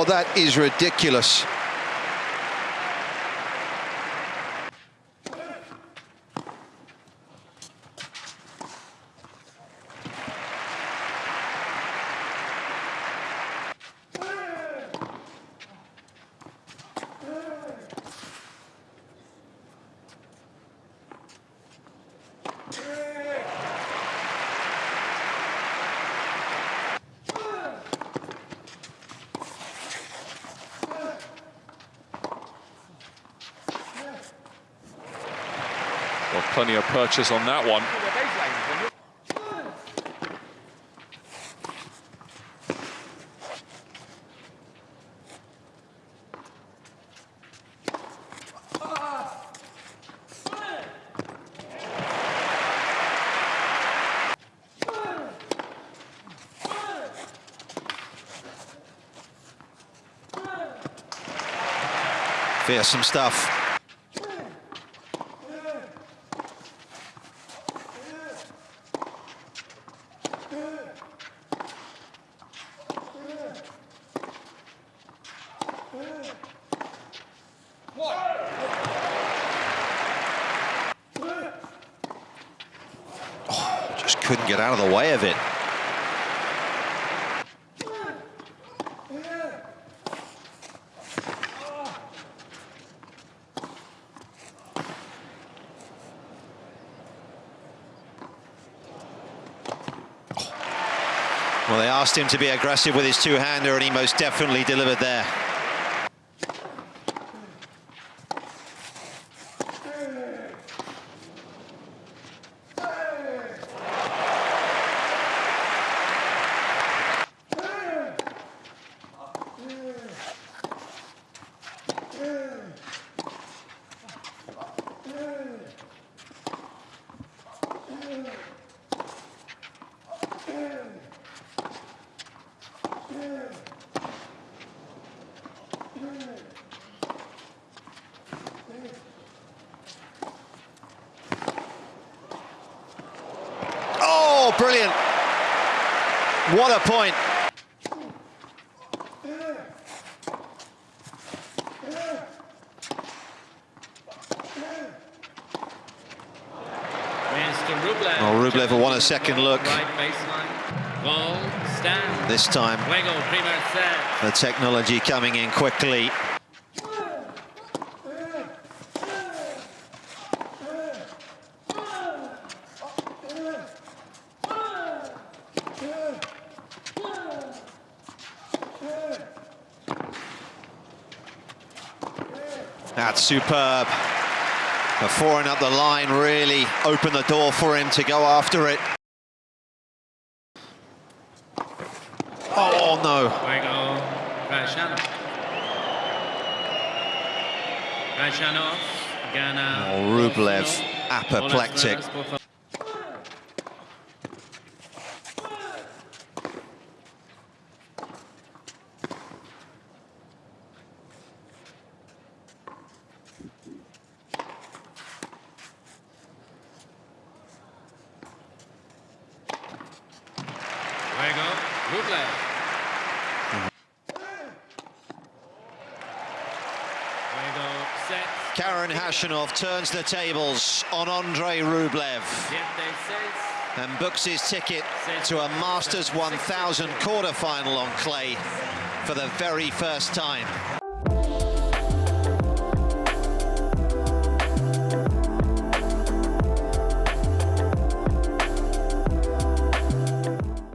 Oh, that is ridiculous. Well, plenty of purchase on that one. Fearsome stuff. Oh, just couldn't get out of the way of it. Well, they asked him to be aggressive with his two-hander, and he most definitely delivered there. Oh, brilliant. What a point. Rublev. Well, Rublev won a second look. Right. Ball, stand. This time, Juego, primer set. the technology coming in quickly. That's superb. The forehand up the line really opened the door for him to go after it. Oh, no. Juego, Khachanov. Khachanov gana. Oh, Rublev, apoplectic. Karen Khachanov turns the tables on Andrei Rublev and books his ticket to a Masters 1000 quarterfinal on clay for the very first time.